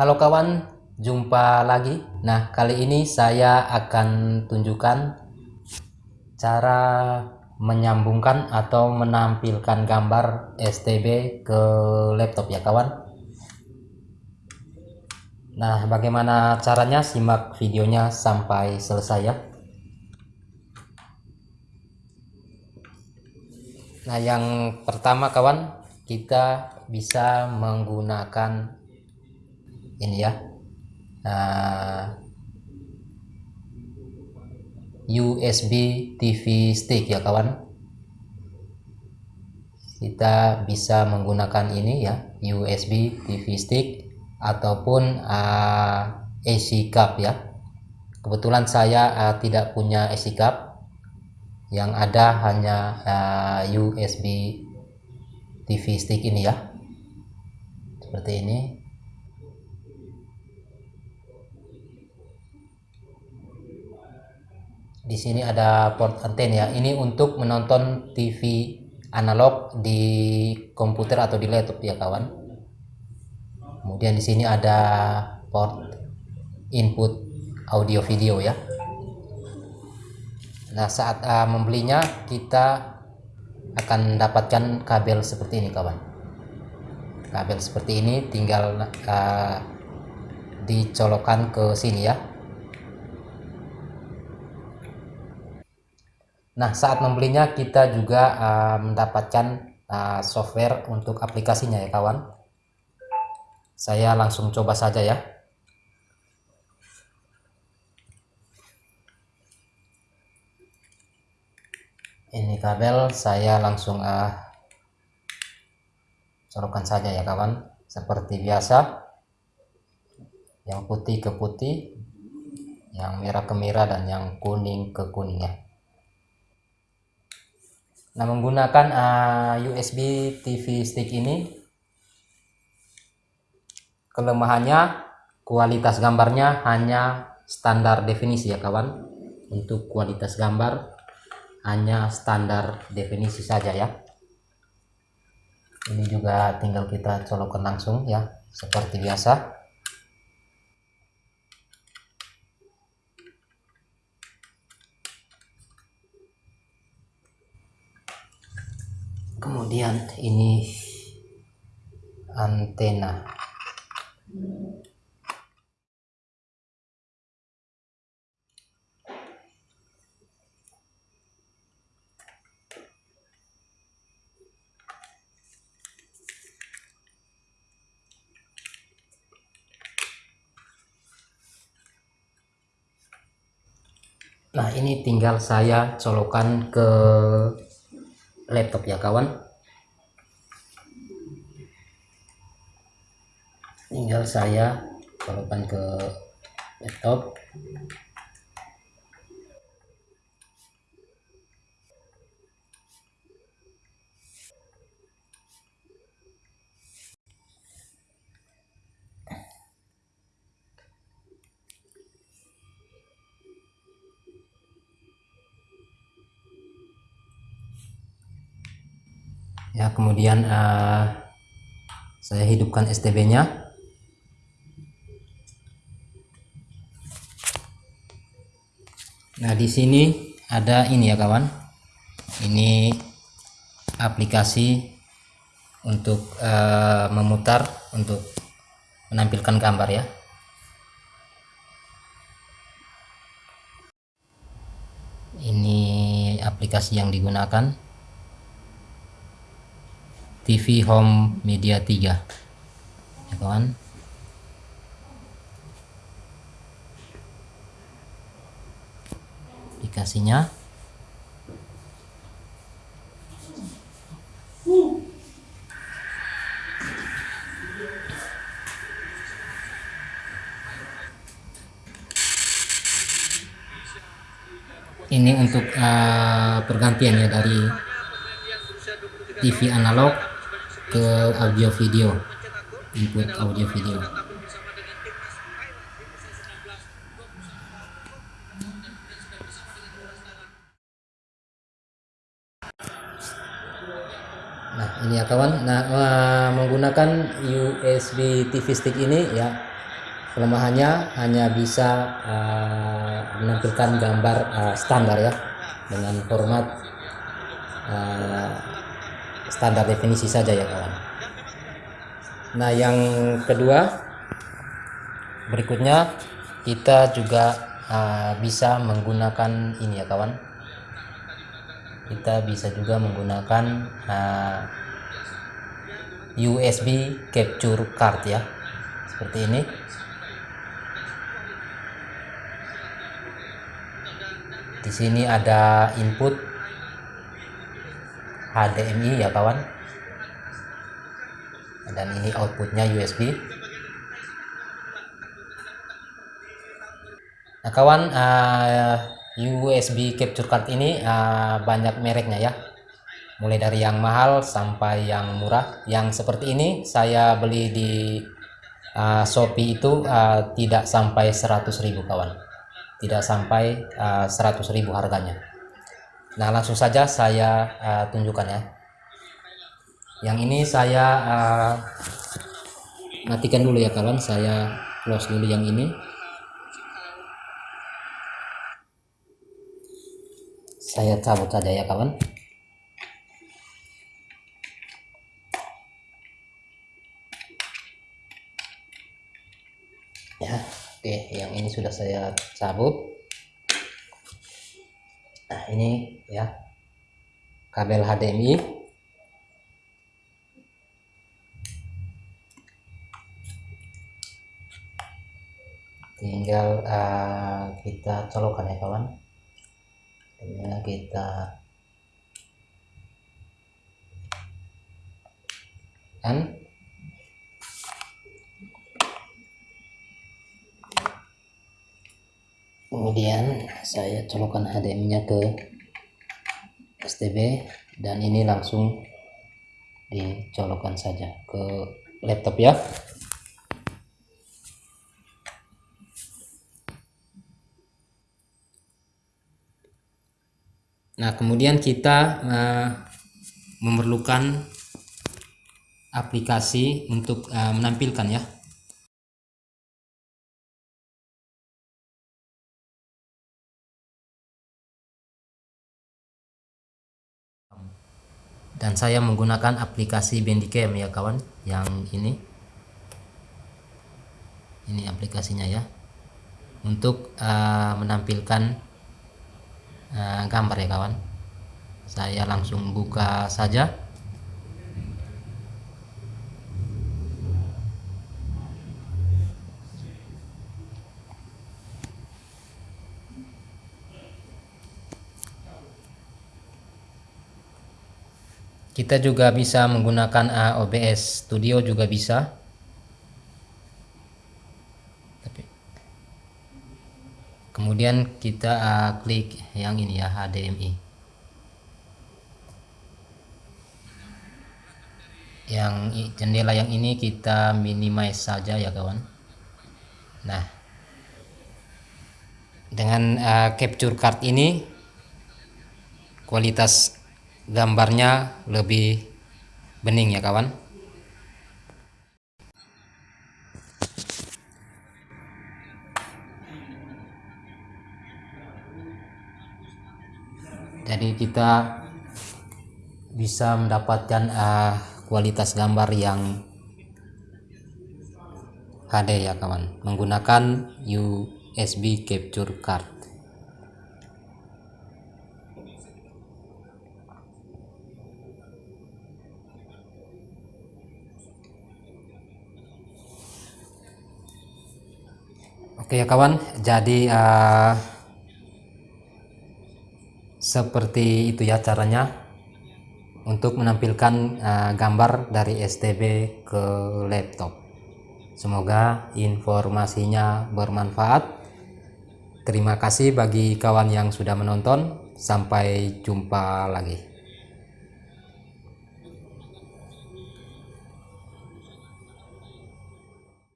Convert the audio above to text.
Halo kawan, jumpa lagi. Nah, kali ini saya akan tunjukkan cara menyambungkan atau menampilkan gambar STB ke laptop ya kawan. Nah, bagaimana caranya? Simak videonya sampai selesai ya. Nah, yang pertama kawan, kita bisa menggunakan ini ya. Nah, USB TV stick ya kawan. Kita bisa menggunakan ini ya USB TV stick ataupun uh, AC cup ya. Kebetulan saya uh, tidak punya AC cup. Yang ada hanya uh, USB TV stick ini ya. Seperti ini di sini ada port anten ya. Ini untuk menonton TV analog di komputer atau di laptop ya kawan. Kemudian di sini ada port input audio video ya. Nah saat uh, membelinya kita akan mendapatkan kabel seperti ini kawan. Kabel seperti ini tinggal uh, dicolokkan ke sini ya Nah, saat membelinya kita juga uh, mendapatkan uh, software untuk aplikasinya ya kawan. Saya langsung coba saja ya. Ini kabel saya langsung uh, colokkan saja ya kawan. Seperti biasa. Yang putih ke putih, yang merah ke merah dan yang kuning ke kuning ya. Nah, menggunakan uh, eh, USB TV stick ini kelemahannya kualitas gambarnya hanya standar definisi ya kawan. Untuk kualitas gambar hanya standar definisi saja ya. Ini juga tinggal kita colokkan langsung ya seperti biasa. Kemudian ini antena. Nah ini tinggal saya colokan ke laptop ya kawan tinggal saya colokkan ke laptop. Ya kemudian uh, saya hidupkan STB nya nah di sini ada ini ya kawan. Ini aplikasi untuk uh, memutar untuk menampilkan gambar ya. Ini aplikasi yang digunakan. TV Home Media 3 ya kawan aplikasinya. Ini untuk uh, pergantian ya dari TV analog ke audio video input audio video nah ini ya kawan. Nah uh, menggunakan USB TV stick ini ya kelemahannya hanya bisa uh, menampilkan gambar uh, standar ya dengan format uh, standar definisi saja ya kawan. Nah yang kedua berikutnya kita juga uh, bisa menggunakan ini ya kawan kita bisa juga menggunakan uh, USB capture card ya. Seperti ini. Di sini ada input HDMI ya kawan. Dan ini outputnya USB nah kawan uh, eh, USB capture card ini uh, banyak mereknya ya. Mulai dari yang mahal sampai yang murah. Yang seperti ini saya beli di uh, Shopee itu uh, tidak sampai 100.000 kawan. Tidak sampai uh, 100.000 harganya. Nah langsung saja saya uh, tunjukkan ya. Yang ini saya uh, matikan dulu ya kawan. Saya close dulu yang ini saya cabut saja ya kawan. Ya oke yang ini sudah saya cabut. Nah ini ya kabel HDMI tinggal uh, kita colokkan ya kawan ya kita kan? Kemudian saya colokkan HDMI nya ke STB dan ini langsung dicolokkan saja ke laptop ya Nah, kemudian kita uh, memerlukan aplikasi untuk uh, menampilkan ya. Dan saya menggunakan aplikasi Bandicam ya kawan, yang ini. Ini aplikasinya ya. Untuk uh, menampilkan uh, gambar ya kawan. Saya langsung buka saja. Kita juga bisa menggunakan eh, OBS Studio juga bisa kemudian kita uh, klik yang ini ya HDMI yang jendela yang ini kita minimize saja ya kawan. Nah dengan uh, capture card ini kualitas gambarnya lebih bening ya kawan jadi kita bisa mendapatkan uh, kualitas gambar yang HD ya kawan. Menggunakan USB capture card. Oke ya kawan, jadi uh, seperti itu ya caranya untuk menampilkan uh, gambar dari STB ke laptop. Semoga informasinya bermanfaat. Terima kasih bagi kawan yang sudah menonton. Sampai jumpa lagi